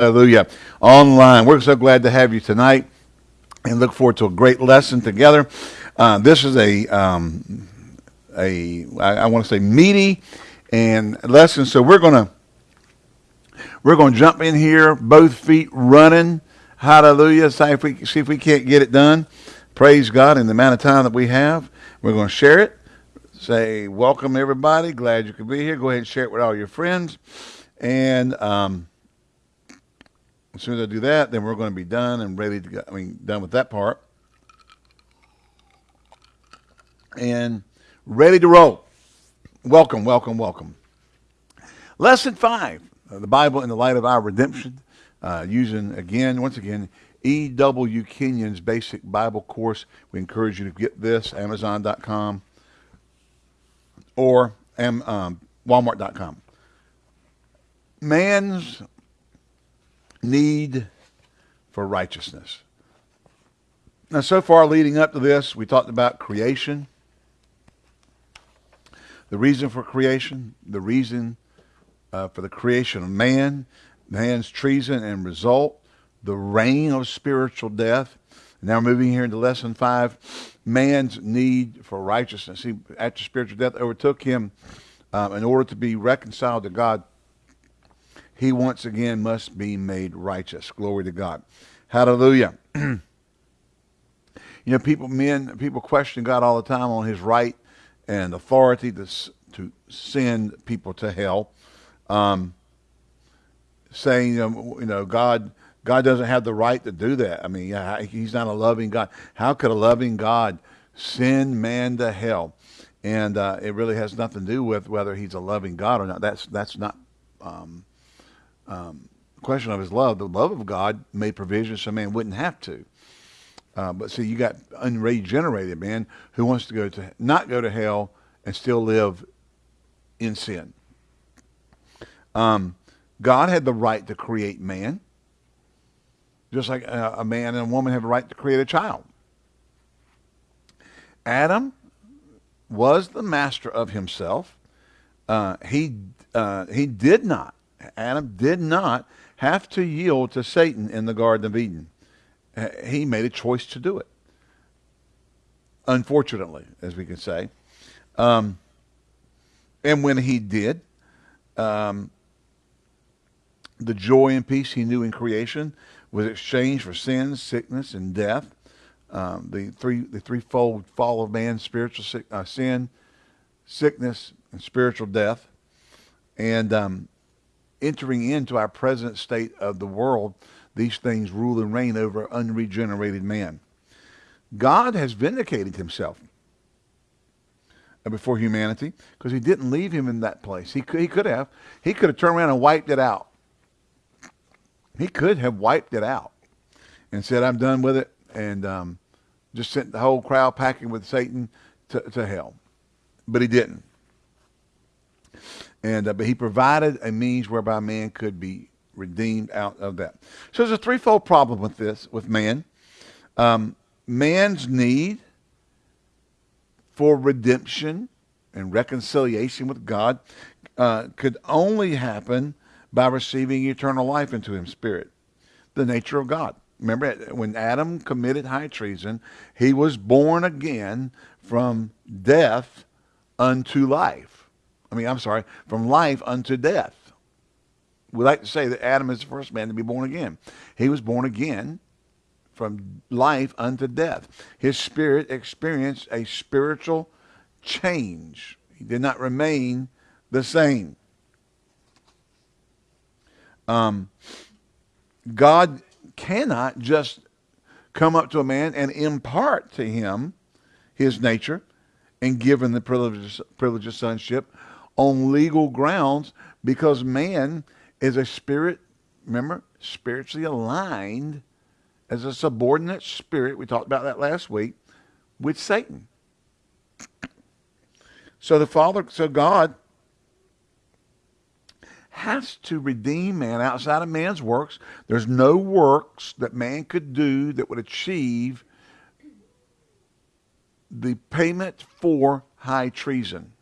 Hallelujah. Online. We're so glad to have you tonight and look forward to a great lesson together. Uh, this is a, um, a I, I want to say meaty and lesson. So we're going to, we're to jump in here, both feet running. Hallelujah. See if we, see if we can't get it done. Praise God in the amount of time that we have. We're going to share it. Say, welcome everybody. Glad you could be here. Go ahead and share it with all your friends. And, um, as soon as I do that, then we're going to be done and ready to go. I mean, done with that part. And ready to roll. Welcome, welcome, welcome. Lesson five uh, the Bible in the light of our redemption. Uh, using, again, once again, E.W. Kenyon's basic Bible course. We encourage you to get this, Amazon.com or um, Walmart.com. Man's need for righteousness. Now, so far leading up to this, we talked about creation, the reason for creation, the reason uh, for the creation of man, man's treason and result, the reign of spiritual death. Now we're moving here into lesson five, man's need for righteousness. See, after spiritual death overtook him, um, in order to be reconciled to God, he once again must be made righteous. Glory to God. Hallelujah. you know, people, men, people question God all the time on his right and authority to, to send people to hell. Um, saying, you know, God, God doesn't have the right to do that. I mean, he's not a loving God. How could a loving God send man to hell? And uh, it really has nothing to do with whether he's a loving God or not. That's that's not um, um, question of his love, the love of God made provision so man wouldn't have to. Uh, but see, you got unregenerated man who wants to go to not go to hell and still live in sin. Um, God had the right to create man, just like a, a man and a woman have a right to create a child. Adam was the master of himself. Uh, he uh, he did not Adam did not have to yield to Satan in the Garden of Eden. He made a choice to do it. Unfortunately, as we can say. Um, and when he did, um, the joy and peace he knew in creation was exchanged for sin, sickness, and death. Um, the three the threefold fall of man: spiritual sick, uh, sin, sickness, and spiritual death. And um, entering into our present state of the world, these things rule and reign over unregenerated man. God has vindicated himself before humanity because he didn't leave him in that place. He could, he could have. He could have turned around and wiped it out. He could have wiped it out and said, I'm done with it, and um, just sent the whole crowd packing with Satan to, to hell. But he didn't. And uh, but he provided a means whereby man could be redeemed out of that. So there's a threefold problem with this, with man. Um, man's need for redemption and reconciliation with God uh, could only happen by receiving eternal life into him spirit, the nature of God. Remember, when Adam committed high treason, he was born again from death unto life. I mean, I'm sorry, from life unto death. We like to say that Adam is the first man to be born again. He was born again from life unto death. His spirit experienced a spiritual change. He did not remain the same. Um, God cannot just come up to a man and impart to him his nature and give him the privilege, privilege of sonship on legal grounds because man is a spirit, remember, spiritually aligned as a subordinate spirit. We talked about that last week with Satan. So the Father, so God has to redeem man outside of man's works. There's no works that man could do that would achieve the payment for high treason.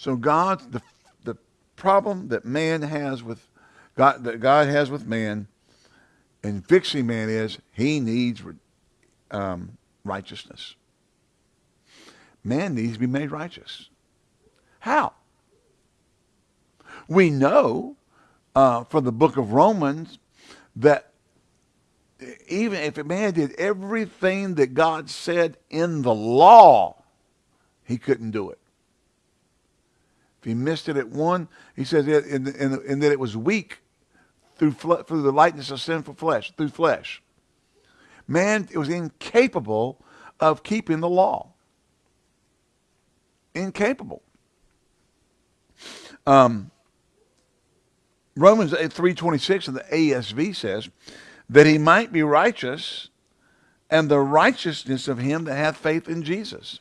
So God, the, the problem that man has with God, that God has with man, and fixing man is he needs um, righteousness. Man needs to be made righteous. How? We know uh, from the book of Romans that even if a man did everything that God said in the law, he couldn't do it. If he missed it at one, he says, and, that it was weak through, through the lightness of sinful flesh, through flesh. Man was incapable of keeping the law. Incapable. Um, Romans 3.26 in the ASV says, that he might be righteous and the righteousness of him that hath faith in Jesus.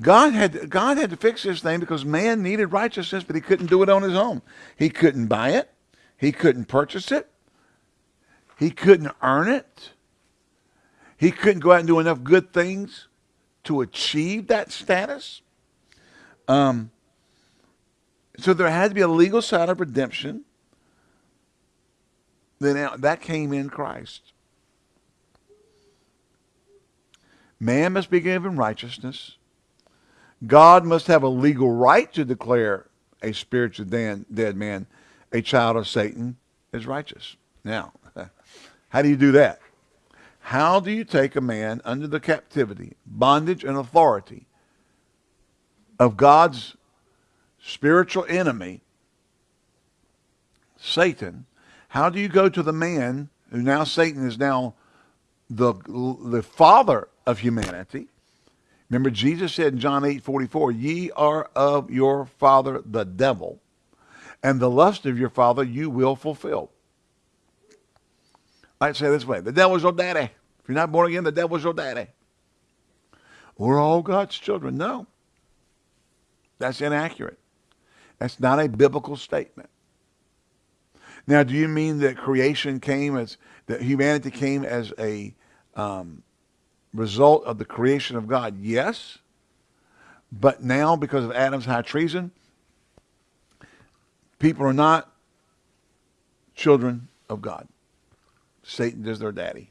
God had, God had to fix this thing because man needed righteousness, but he couldn't do it on his own. He couldn't buy it. He couldn't purchase it. He couldn't earn it. He couldn't go out and do enough good things to achieve that status. Um, so there had to be a legal side of redemption. Then that came in Christ. Man must be given righteousness. God must have a legal right to declare a spiritually dead man, a child of Satan, as righteous. Now, how do you do that? How do you take a man under the captivity, bondage, and authority of God's spiritual enemy, Satan? How do you go to the man who now Satan is now the, the father of humanity? Remember, Jesus said in John 8 44, Ye are of your father the devil, and the lust of your father you will fulfill. I'd say this way the devil's your daddy. If you're not born again, the devil's your daddy. We're all God's children. No. That's inaccurate. That's not a biblical statement. Now, do you mean that creation came as, that humanity came as a um, result of the creation of God? Yes. But now, because of Adam's high treason, people are not children of God. Satan is their daddy,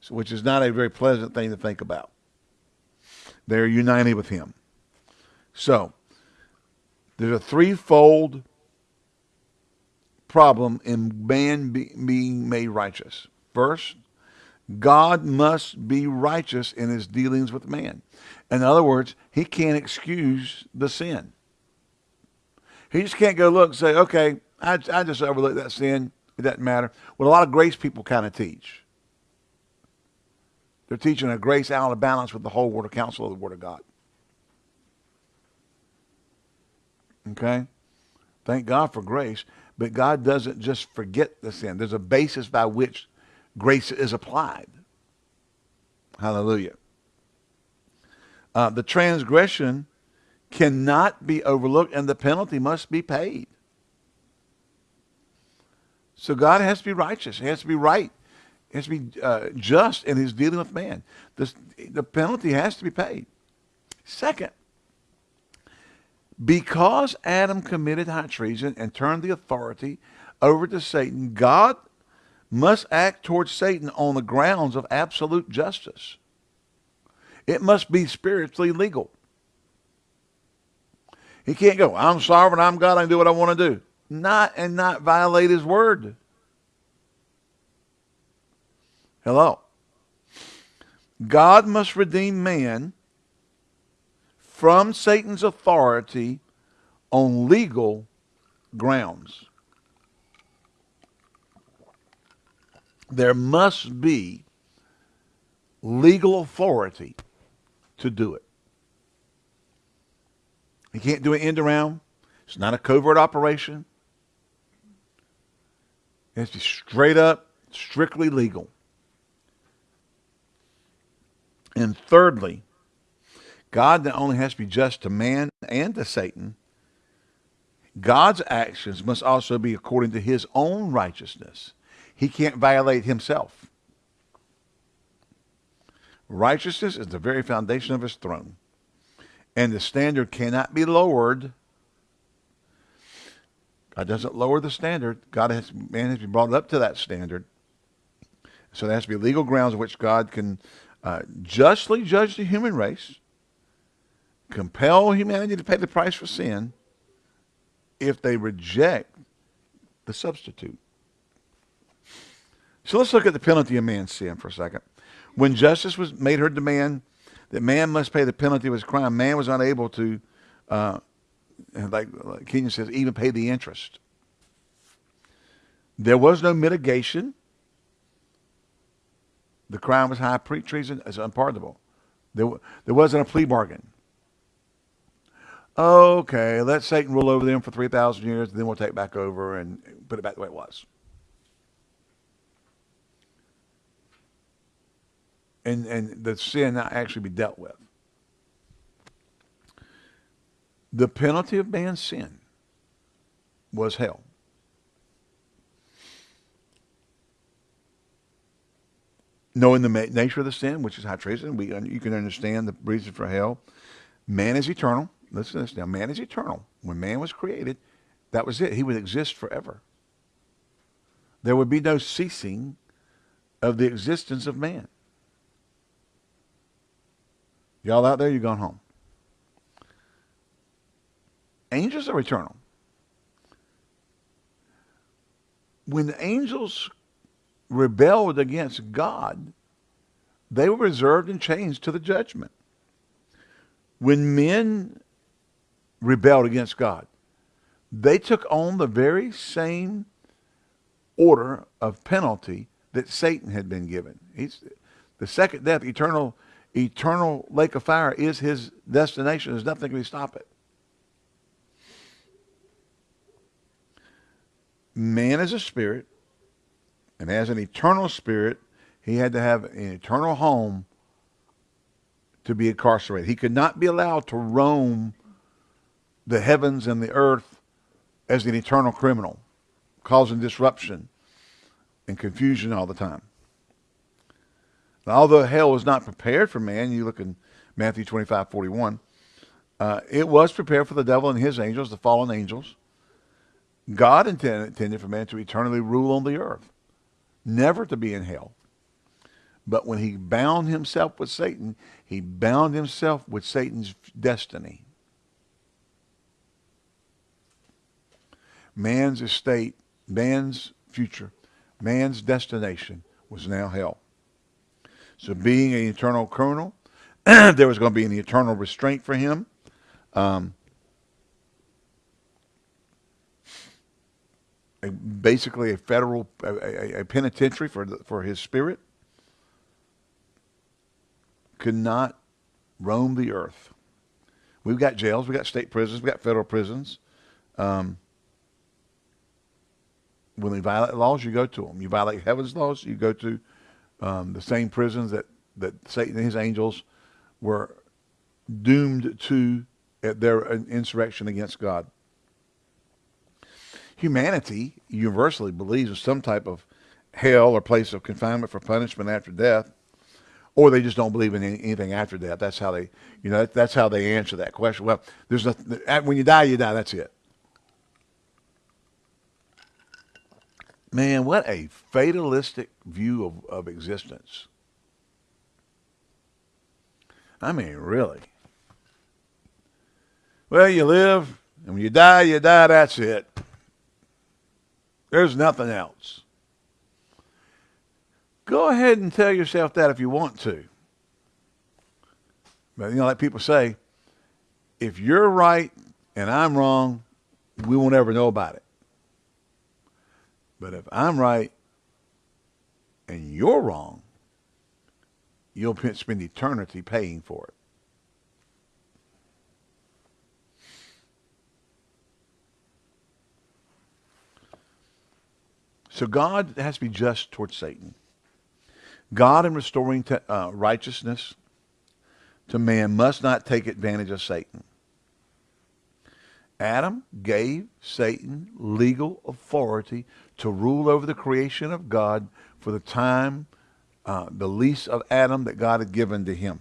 so, which is not a very pleasant thing to think about. They're united with him. So, there's a threefold problem in man be, being made righteous. First, God must be righteous in his dealings with man. In other words, he can't excuse the sin. He just can't go look and say, okay, I, I just overlooked that sin. It doesn't matter. What a lot of grace people kind of teach. They're teaching a grace out of balance with the whole word of counsel of the word of God. Okay? Thank God for grace. But God doesn't just forget the sin. There's a basis by which grace is applied. Hallelujah. Uh, the transgression cannot be overlooked and the penalty must be paid. So God has to be righteous. He has to be right. He has to be uh, just in his dealing with man. The penalty has to be paid. Second, because Adam committed high treason and turned the authority over to Satan, God must act towards Satan on the grounds of absolute justice. It must be spiritually legal. He can't go, I'm sovereign, I'm God, I can do what I want to do. Not and not violate his word. Hello. God must redeem man from Satan's authority on legal grounds. There must be legal authority to do it. You can't do it end around. It's not a covert operation. It's straight up, strictly legal. And thirdly, God not only has to be just to man and to Satan, God's actions must also be according to his own righteousness. He can't violate himself. Righteousness is the very foundation of his throne. And the standard cannot be lowered God doesn't lower the standard. God has man has been brought up to that standard. So there has to be legal grounds on which God can uh, justly judge the human race, compel humanity to pay the price for sin if they reject the substitute. So let's look at the penalty of man's sin for a second. When justice was made her demand that man must pay the penalty of his crime, man was unable to, uh, like, like Kenyon says, even pay the interest. There was no mitigation. The crime was high treason It's unpardonable. There, there wasn't a plea bargain. Okay, let Satan rule over them for 3,000 years, then we'll take back over and put it back the way it was. And, and the sin not actually be dealt with. The penalty of man's sin was hell. Knowing the nature of the sin, which is high treason, we, you can understand the reason for hell. Man is eternal. Listen to this now. Man is eternal. When man was created, that was it. He would exist forever. There would be no ceasing of the existence of man. Y'all out there, you gone home. Angels are eternal. When the angels rebelled against God, they were reserved and changed to the judgment. When men rebelled against God, they took on the very same order of penalty that Satan had been given. He's, the second death, eternal eternal lake of fire is his destination. There's nothing can stop it. Man is a spirit, and as an eternal spirit, he had to have an eternal home to be incarcerated. He could not be allowed to roam the heavens and the earth as an eternal criminal, causing disruption and confusion all the time. Although hell was not prepared for man, you look in Matthew 25, 41, uh, it was prepared for the devil and his angels, the fallen angels. God intended, intended for man to eternally rule on the earth, never to be in hell. But when he bound himself with Satan, he bound himself with Satan's destiny. Man's estate, man's future, man's destination was now hell. So being an eternal criminal, there was going to be an eternal restraint for him. Um, a, basically a federal, a, a, penitentiary for, the, for his spirit. Could not roam the earth. We've got jails, we've got state prisons, we've got federal prisons. Um, when they violate laws, you go to them. You violate heaven's laws, you go to um, the same prisons that, that Satan and his angels were doomed to at their insurrection against God. Humanity universally believes in some type of hell or place of confinement for punishment after death, or they just don't believe in anything after death. That's how they, you know, that's how they answer that question. Well, there's nothing, when you die, you die. That's it. Man, what a fatalistic view of, of existence. I mean, really. Well, you live, and when you die, you die, that's it. There's nothing else. Go ahead and tell yourself that if you want to. But, you know, like people say, if you're right and I'm wrong, we won't ever know about it. But if I'm right and you're wrong, you'll spend eternity paying for it. So God has to be just towards Satan. God, in restoring te- uh, righteousness to man, must not take advantage of Satan. Adam gave Satan legal authority to rule over the creation of God for the time, uh, the lease of Adam that God had given to him.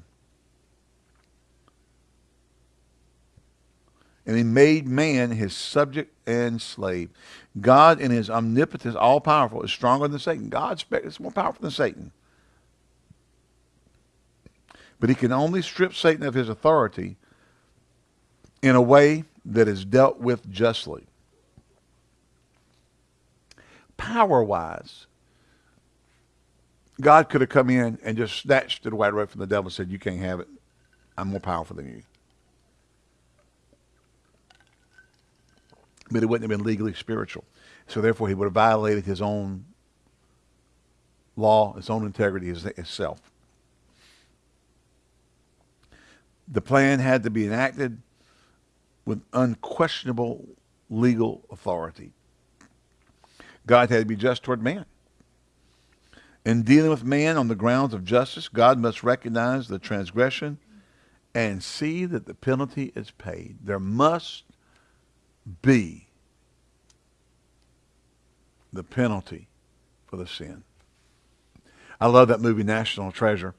and he made man his subject and slave. God in his omnipotence, all powerful, is stronger than Satan. God is more powerful than Satan. But he can only strip Satan of his authority in a way that is dealt with justly. Power-wise, God could have come in and just snatched it away right from the devil and said, you can't have it. I'm more powerful than you. But it wouldn't have been legally spiritual. So therefore, he would have violated his own law, his own integrity, his, himself. The plan had to be enacted with unquestionable legal authority. God had to be just toward man. In dealing with man on the grounds of justice, God must recognize the transgression and see that the penalty is paid. There must be the penalty for the sin. I love that movie, National Treasure.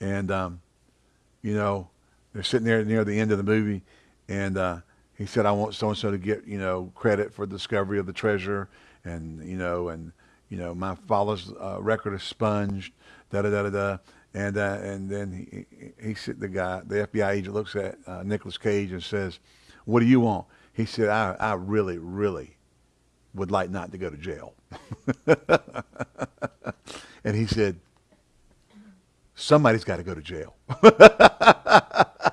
And, um, you know, they're sitting there near the end of the movie, and uh, he said, I want so-and-so to get, you know, credit for the discovery of the treasure, and, you know, and, you know, my father's uh, record is sponged, da-da-da-da-da. And, uh, and then he, he, he, the guy, the FBI agent looks at uh, Nicolas Cage and says, what do you want? He said, I, I really, really would like not to go to jail. and he said, somebody's got to go to jail.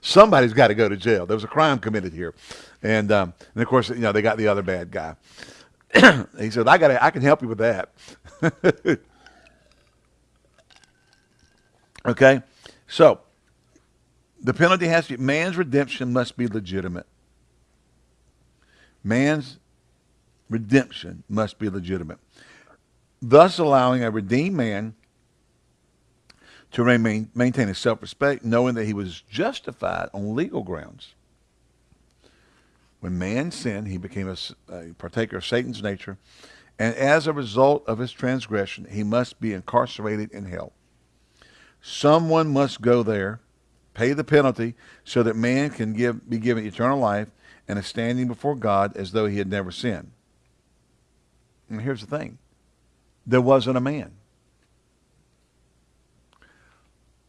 somebody's got to go to jail. There was a crime committed here. And, um, and of course, you know, they got the other bad guy. he said, I got I can help you with that. okay? So, the penalty has to be, man's redemption must be legitimate. Man's redemption must be legitimate. Thus allowing a redeemed man to remain, maintain his self-respect, knowing that he was justified on legal grounds. When man sinned, he became a, a partaker of Satan's nature, and as a result of his transgression, he must be incarcerated in hell. Someone must go there, pay the penalty, so that man can give, be given eternal life and a standing before God as though he had never sinned. And here's the thing. There wasn't a man.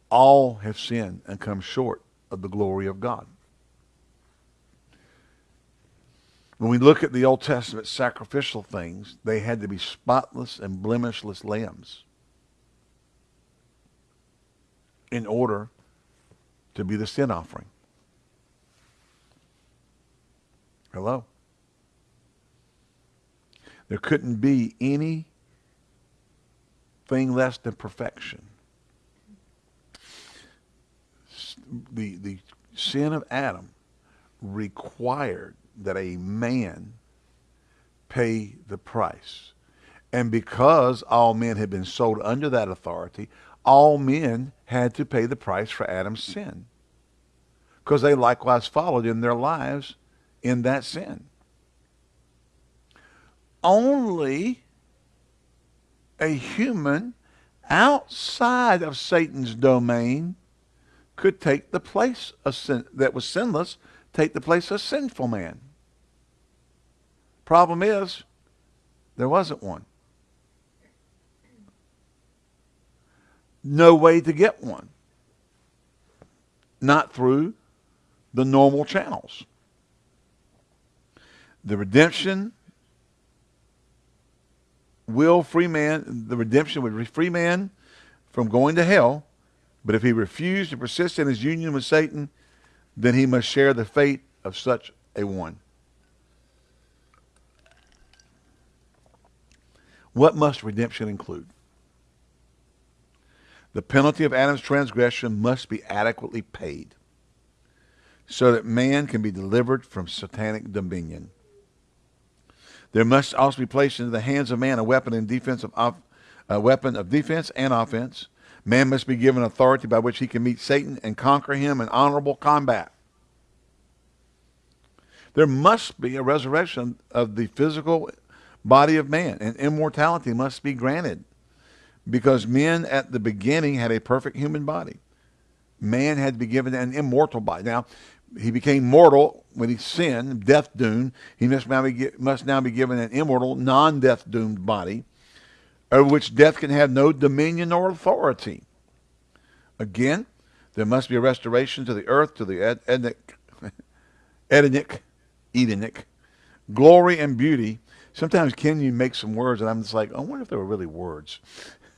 All have sinned and come short of the glory of God. When we look at the Old Testament sacrificial things, they had to be spotless and blemishless lambs in order to be the sin offering. Hello? There couldn't be any thing less than perfection. The, the sin of Adam required that a man pay the price. And because all men had been sold under that authority, all men had to pay the price for Adam's sin. Because they likewise followed in their lives in that sin. Only a human outside of Satan's domain could take the place of sin, that was sinless, take the place of sinful man. Problem is, there wasn't one. No way to get one. Not through the normal channels. The redemption will free man, the redemption would free man from going to hell, but if he refused to persist in his union with Satan, then he must share the fate of such a one. What must redemption include? The penalty of Adam's transgression must be adequately paid so that man can be delivered from satanic dominion. There must also be placed into the hands of man a weapon in defense of a weapon of defense and offense. Man must be given authority by which he can meet Satan and conquer him in honorable combat. There must be a resurrection of the physical body of man, and immortality must be granted because men at the beginning had a perfect human body. Man had to be given an immortal body. Now, he became mortal when he sinned, death doomed. He must now be, must now be given an immortal, non death doomed body over which death can have no dominion or authority. Again, there must be a restoration to the earth, to the Edenic, Edenic, Edenic, glory and beauty. Sometimes Ken, you make some words, and I'm just like, I wonder if they were really words.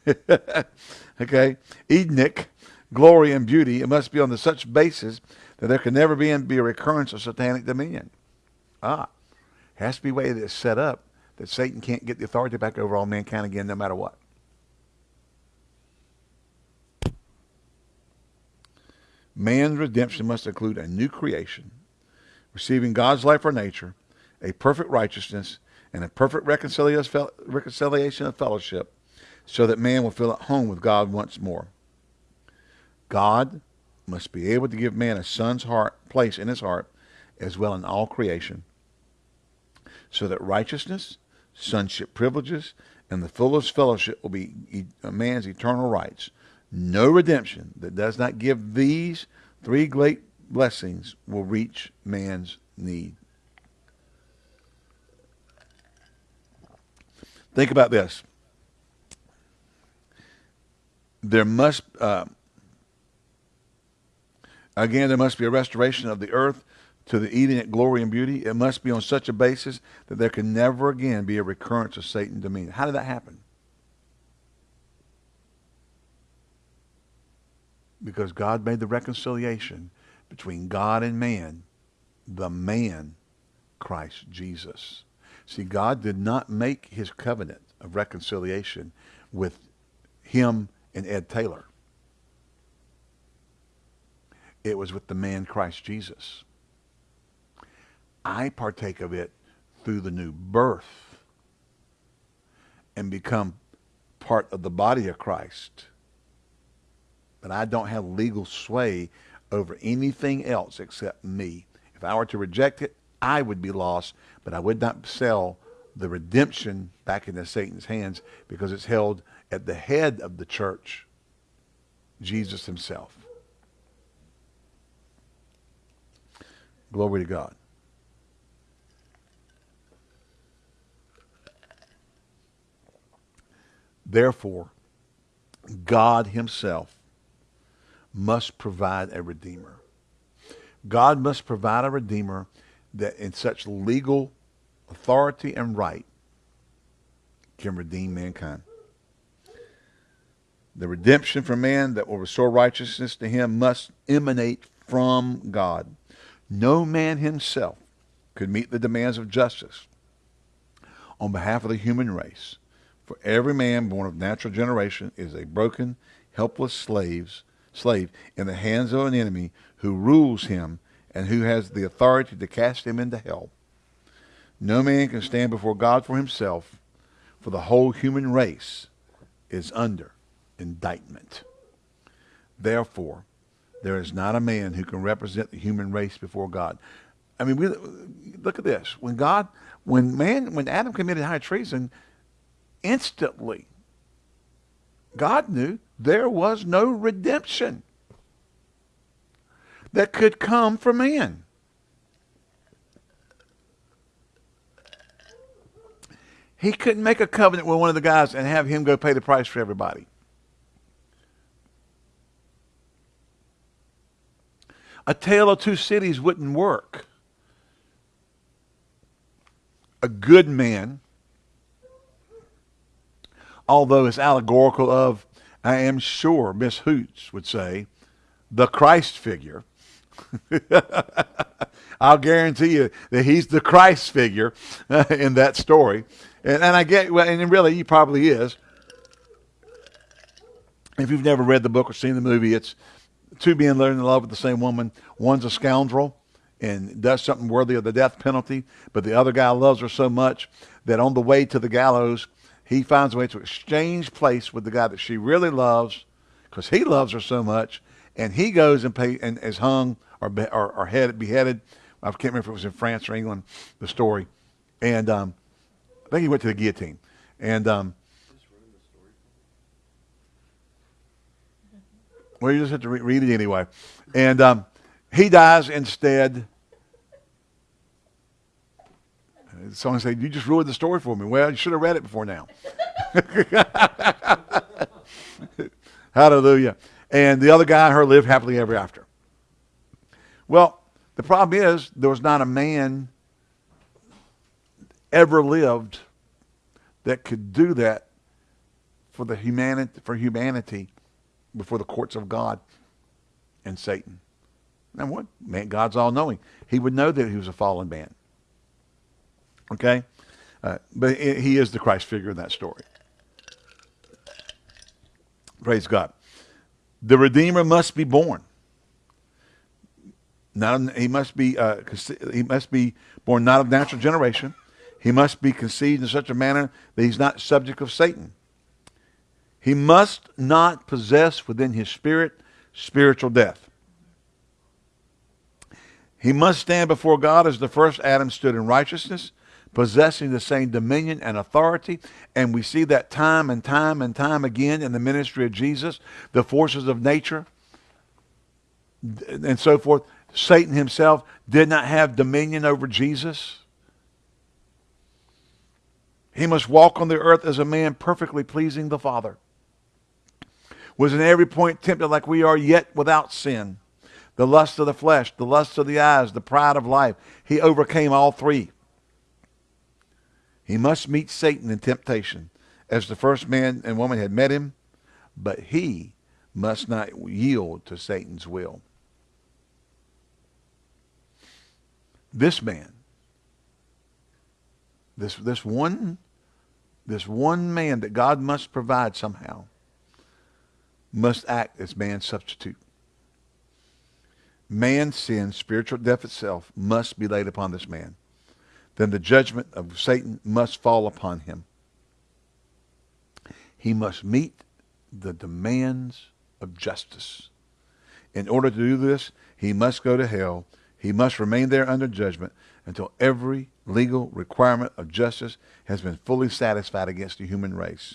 okay, Edenic, glory and beauty. It must be on the such basis that there can never be, be a recurrence of satanic dominion. Ah, has to be way that it's set up that Satan can't get the authority back over all mankind again, no matter what. Man's redemption must include a new creation, receiving God's life or nature, a perfect righteousness, and a perfect reconciliation of fellowship, so that man will feel at home with God once more. God must be able to give man a son's heart place in his heart as well in all creation so that righteousness sonship privileges and the fullest fellowship will be man's eternal rights no redemption that does not give these three great blessings will reach man's need think about this there must uh, Again, there must be a restoration of the earth to the Edenic glory and beauty. It must be on such a basis that there can never again be a recurrence of Satan's dominion. How did that happen? Because God made the reconciliation between God and man, the man, Christ Jesus. See, God did not make his covenant of reconciliation with him and Ed Taylor. It was with the man Christ Jesus. I partake of it through the new birth and become part of the body of Christ. But I don't have legal sway over anything else except me. If I were to reject it, I would be lost, but I would not sell the redemption back into Satan's hands because it's held at the head of the church, Jesus himself. Glory to God. Therefore, God himself must provide a redeemer. God must provide a redeemer that in such legal authority and right can redeem mankind. The redemption for man that will restore righteousness to him must emanate from God. No man himself could meet the demands of justice on behalf of the human race. For every man born of natural generation is a broken, helpless slaves, slave in the hands of an enemy who rules him and who has the authority to cast him into hell. No man can stand before God for himself, for the whole human race is under indictment. Therefore, there is not a man who can represent the human race before God. I mean, we, look at this. When God, when man, when Adam committed high treason, instantly, God knew there was no redemption that could come from man. He couldn't make a covenant with one of the guys and have him go pay the price for everybody. A tale of two cities wouldn't work. A good man, although it's allegorical of, I am sure Miss Hoots would say, the Christ figure. I'll guarantee you that he's the Christ figure uh, in that story. And, and I get, well, and really he probably is. If you've never read the book or seen the movie, it's two being in love with the same woman. One's a scoundrel and does something worthy of the death penalty, but the other guy loves her so much that on the way to the gallows, he finds a way to exchange place with the guy that she really loves because he loves her so much, and he goes and pay and is hung or or, or head, beheaded. I can't remember if it was in France or England. The story, and um, I think he went to the guillotine, and um, Well, you just have to re- read it anyway. And um, He dies instead. Someone said, You just ruined the story for me. Well, you should have read it before now. Hallelujah. And the other guy and her lived happily ever after. Well, the problem is there was not a man ever lived that could do that for the humanity for humanity before the courts of God and Satan. Now what? Man, God's all knowing. He would know that he was a fallen man. Okay? Uh, but he is the Christ figure in that story. Praise God. The Redeemer must be born. Not, he must be uh, he must be born not of natural generation. He must be conceived in such a manner that he's not subject of Satan. He must not possess within his spirit spiritual death. He must stand before God as the first Adam stood in righteousness, possessing the same dominion and authority. And we see that time and time and time again in the ministry of Jesus, the forces of nature and so forth. Satan himself did not have dominion over Jesus. He must walk on the earth as a man perfectly pleasing the Father. Was in every point tempted like we are, yet without sin. The lust of the flesh, the lust of the eyes, the pride of life. He overcame all three. He must meet Satan in temptation as the first man and woman had met him, but he must not yield to Satan's will. This man, this, this one this one man that God must provide somehow must act as man's substitute. Man's sin, spiritual death itself, must be laid upon this man. Then the judgment of Satan must fall upon him. He must meet the demands of justice. In order to do this, he must go to hell. He must remain there under judgment until every legal requirement of justice has been fully satisfied against the human race.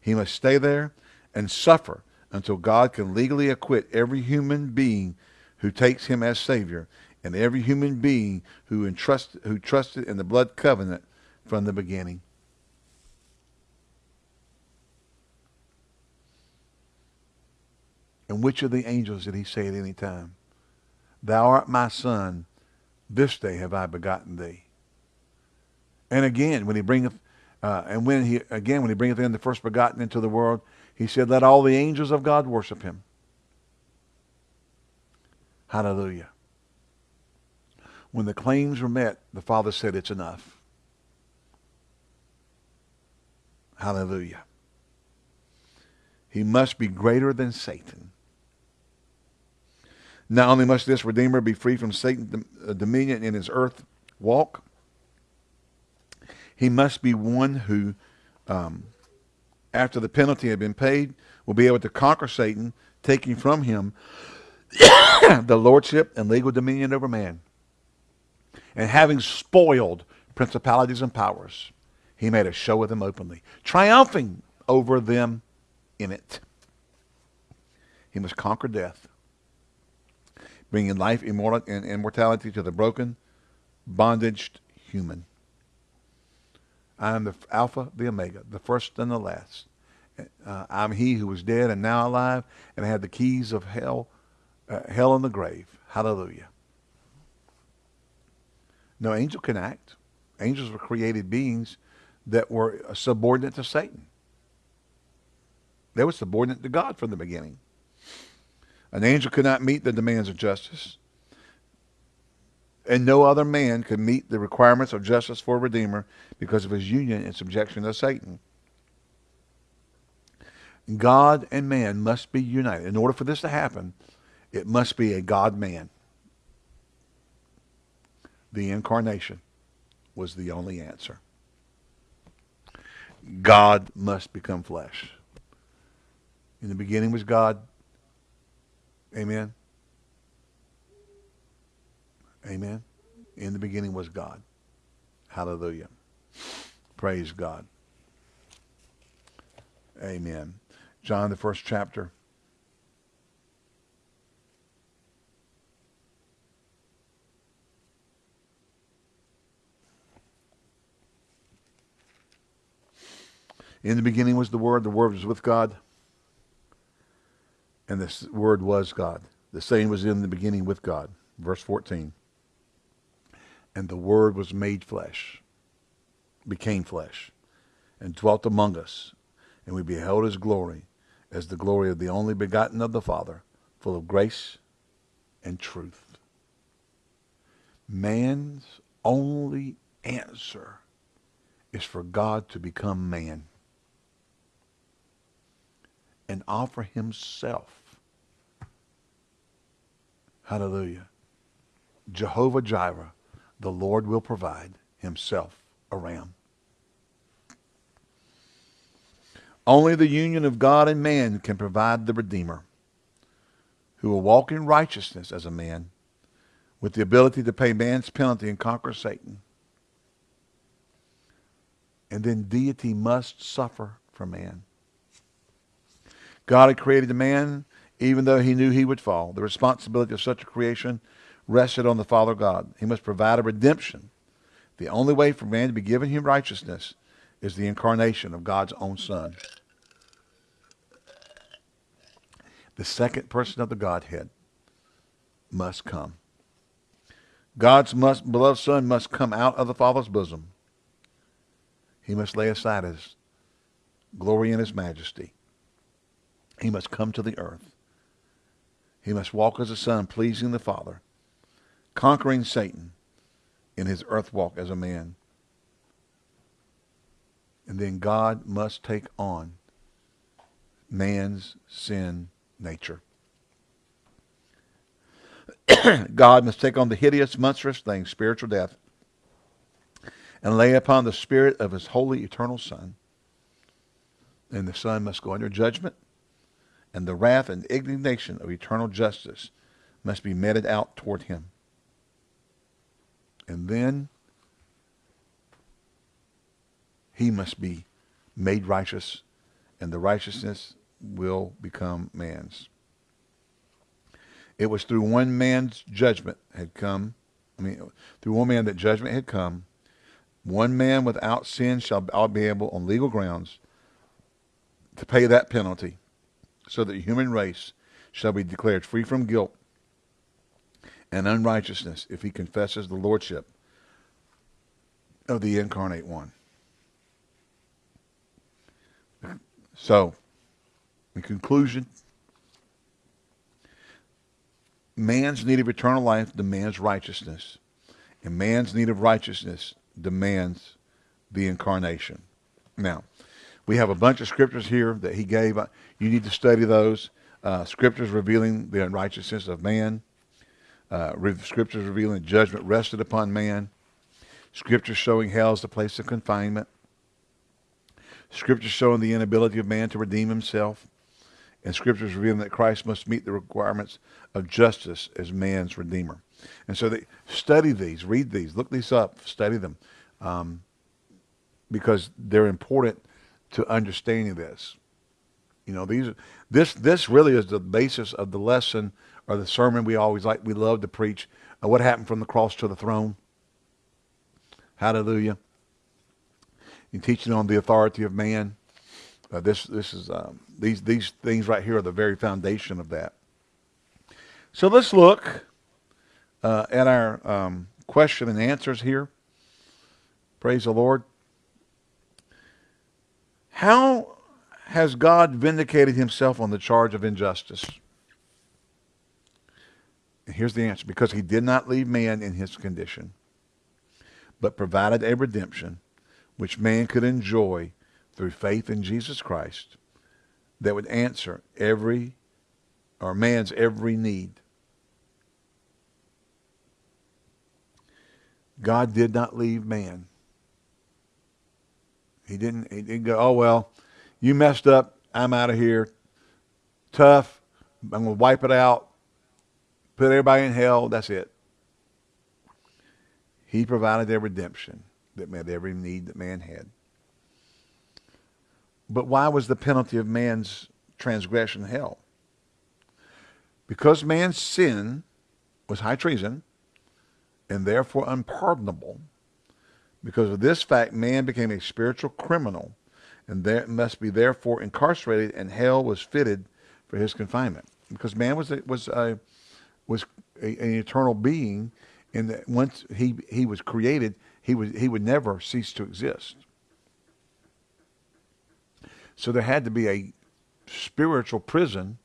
He must stay there and suffer until God can legally acquit every human being who takes him as Savior and every human being who, entrust, who trusted in the blood covenant from the beginning. And which of the angels did he say at any time? Thou art my son, this day have I begotten thee. And again, when he bringeth, uh, and when he again when he bringeth in the first begotten into the world, he said, "Let all the angels of God worship him." Hallelujah. When the claims were met, the Father said, "It's enough." Hallelujah. He must be greater than Satan. Not only must this Redeemer be free from Satan's uh, dominion in his earth walk, he must be one who, um, after the penalty had been paid, will be able to conquer Satan, taking from him the lordship and legal dominion over man. And having spoiled principalities and powers, he made a show of them openly, triumphing over them in it. He must conquer death, bringing life, immortal, and immortality to the broken, bondaged human. I am the Alpha, the Omega, the first and the last. Uh, I'm he who was dead and now alive, and have the keys of hell, uh, hell and the grave. Hallelujah. No angel can act. Angels were created beings that were subordinate to Satan. They were subordinate to God from the beginning. An angel could not meet the demands of justice and no other man could meet the requirements of justice for a redeemer because of his union and subjection to Satan. God and man must be united. In order for this to happen, it must be a God-man. The incarnation was the only answer. God must become flesh. In the beginning was God. Amen. Amen. In the beginning was God. Hallelujah. Praise God. Amen. John, the first chapter. In the beginning was the Word, the Word was with God and this Word was God. The same was in the beginning with God. Verse 14. And the Word was made flesh, became flesh, and dwelt among us, and we beheld his glory as the glory of the only begotten of the Father, full of grace and truth. Man's only answer is for God to become man and offer himself. Hallelujah. Jehovah Jireh, the Lord will provide himself a ram. Only the union of God and man can provide the Redeemer who will walk in righteousness as a man with the ability to pay man's penalty and conquer Satan. And then deity must suffer for man. God had created the man even though he knew he would fall. The responsibility of such a creation rested on the Father God. He must provide a redemption. The only way for man to be given him righteousness is the incarnation of God's own Son. The second person of the Godhead must come. God's must, beloved Son must come out of the Father's bosom. He must lay aside his glory and his majesty. He must come to the earth. He must walk as a son, pleasing the Father, conquering Satan in his earth walk as a man. And then God must take on man's sin nature. God must take on the hideous, monstrous thing, spiritual death, and lay upon the spirit of his holy, eternal Son. And the Son must go under judgment, and the wrath and indignation of eternal justice must be meted out toward him. And then he must be made righteous, and the righteousness will become man's. It was through one man's judgment had come, I mean, through one man that judgment had come. One man without sin shall be able, on legal grounds, to pay that penalty, so that the human race shall be declared free from guilt and unrighteousness if he confesses the lordship of the incarnate one. So, in conclusion, man's need of eternal life demands righteousness, and man's need of righteousness demands the incarnation. Now, we have a bunch of scriptures here that he gave. You need to study those. Uh, scriptures revealing the unrighteousness of man. Uh, scriptures revealing judgment rested upon man. Scriptures showing hell as the place of confinement. Scriptures showing the inability of man to redeem himself and scriptures revealing that Christ must meet the requirements of justice as man's redeemer. And so they study these, read these, look these up, study them, um, because they're important to understanding this. You know, these this this really is the basis of the lesson or the sermon we always like we love to preach. Uh, what happened from the cross to the throne? Hallelujah. You teaching on the authority of man. Uh, this this is um, these these things right here are the very foundation of that. So let's look uh, at our um, question and answers here. Praise the Lord. How has God vindicated himself on the charge of injustice? And here's the answer. Because he did not leave man in his condition, but provided a redemption which man could enjoy through faith in Jesus Christ that would answer every or man's every need. God did not leave man. He didn't, he didn't go, oh, well, you messed up. I'm out of here. Tough. I'm going to wipe it out. Put everybody in hell. That's it. He provided their redemption that met every need that man had. But why was the penalty of man's transgression hell? Because man's sin was high treason and therefore unpardonable. Because of this fact, man became a spiritual criminal and there must be therefore incarcerated, and hell was fitted for his confinement. Because man was a, was a, was a, an eternal being, and that once he he was created, he was he would never cease to exist. So there had to be a spiritual prison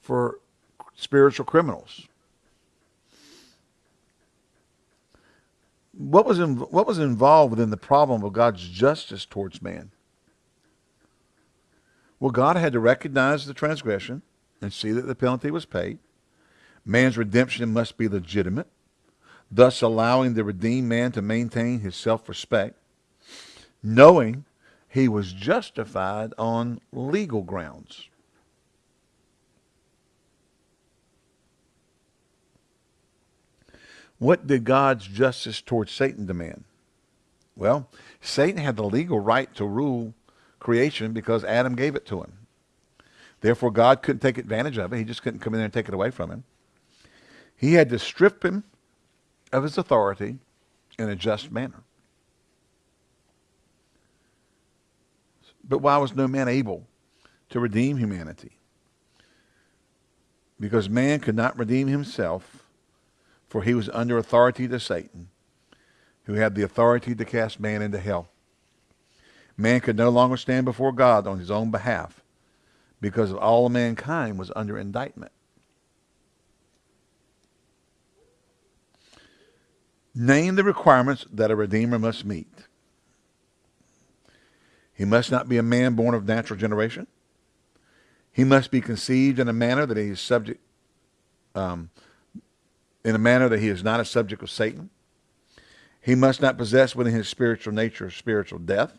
for spiritual criminals. What was in, what was involved within the problem of God's justice towards man? Well, God had to recognize the transgression and see that the penalty was paid. Man's redemption must be legitimate, thus allowing the redeemed man to maintain his self-respect, knowing he was justified on legal grounds. What did God's justice towards Satan demand? Well, Satan had the legal right to rule creation because Adam gave it to him. Therefore, God couldn't take advantage of it. He just couldn't come in there and take it away from him. He had to strip him of his authority in a just manner. But why was no man able to redeem humanity? Because man could not redeem himself for he was under authority to Satan, who had the authority to cast man into hell. Man could no longer stand before God on his own behalf because of all mankind was under indictment. Name the requirements that a redeemer must meet. He must not be a man born of natural generation. He must be conceived in a manner that he is subject um, in a manner that he is not a subject of Satan. He must not possess within his spiritual nature spiritual death.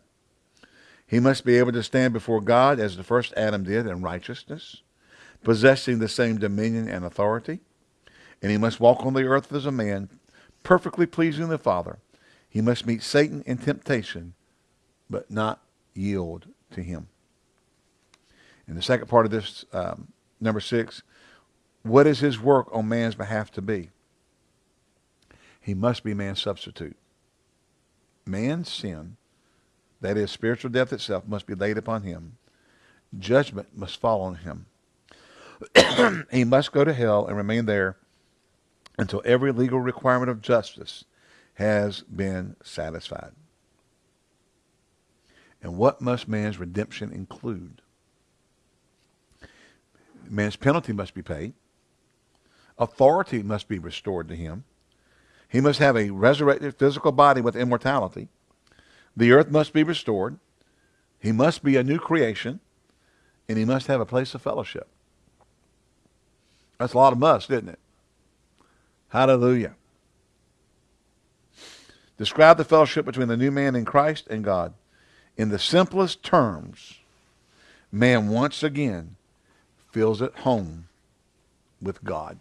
He must be able to stand before God as the first Adam did in righteousness, possessing the same dominion and authority. And he must walk on the earth as a man, perfectly pleasing the Father. He must meet Satan in temptation, but not yield to him. In the second part of this, um, number six, what is his work on man's behalf to be? He must be man's substitute. Man's sin, that is spiritual death itself, must be laid upon him. Judgment must fall on him. he must go to hell and remain there until every legal requirement of justice has been satisfied. And what must man's redemption include? Man's penalty must be paid. Authority must be restored to him. He must have a resurrected physical body with immortality. The earth must be restored. He must be a new creation. And he must have a place of fellowship. That's a lot of must, isn't it? Hallelujah. Describe the fellowship between the new man in Christ and God. In the simplest terms, man once again feels at home with God.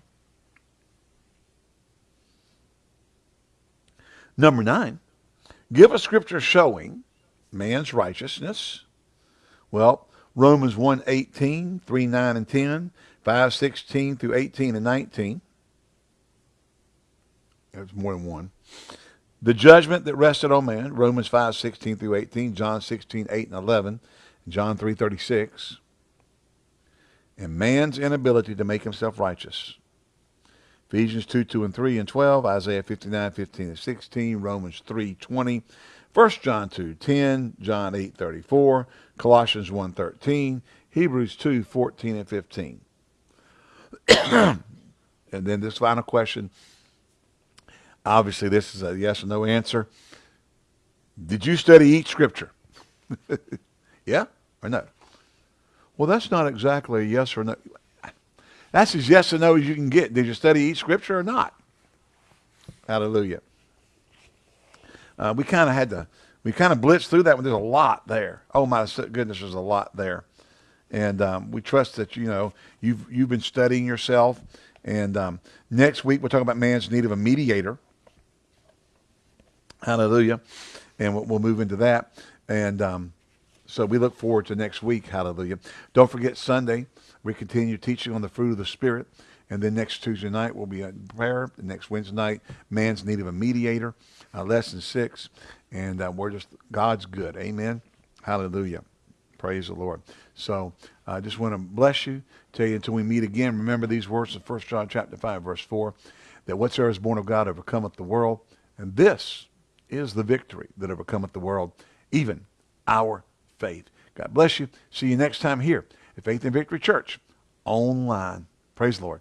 Number nine, give a scripture showing man's righteousness. Well, Romans 1, 18, 3, 9, and 10, 5, 16 through 18 and 19. There's more than one. The judgment that rested on man, Romans 5, 16 through 18, John 16, 8 and 11, John 3, 36. And man's inability to make himself righteous. Ephesians 2, 2 and 3 and 12, Isaiah 59, 15 and 16, Romans 3, 20, 1 John 2, 10, John 8, 34, Colossians 1, 13, Hebrews 2, 14 and 15. and then this final question. Obviously, this is a yes or no answer. Did you study each scripture? yeah or no? Well, that's not exactly a yes or no. That's as yes or no as you can get. Did you study each scripture or not? Hallelujah. Uh, we kind of had to, we kind of blitzed through that one. There's a lot there. Oh my goodness, there's a lot there. And um, we trust that, you know, you've, you've been studying yourself. And um, next week, we'll talk about man's need of a mediator. Hallelujah. And we'll, we'll move into that. And um, so we look forward to next week. Hallelujah. Don't forget Sunday. We continue teaching on the fruit of the Spirit. And then next Tuesday night we'll be a prayer. The next Wednesday night, man's need of a mediator, uh, lesson six. And uh, we're just, God's good. Amen. Hallelujah. Praise the Lord. So I just want to bless you. Tell you until we meet again. Remember these words in 1 John chapter 5, verse 4, that whatsoever is born of God overcometh the world. And this is the victory that overcometh the world, even our faith. God bless you. See you next time here Faith and Victory Church online. Praise the Lord.